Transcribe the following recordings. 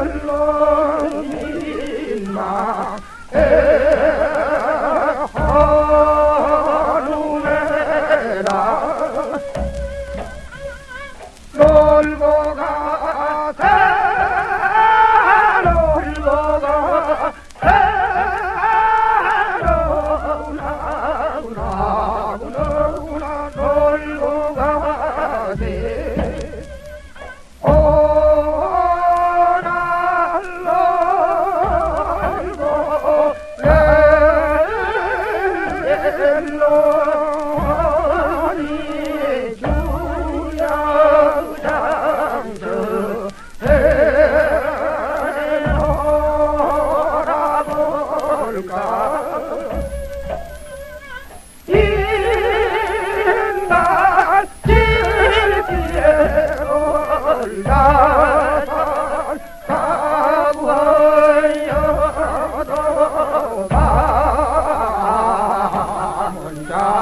Allah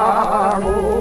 amor.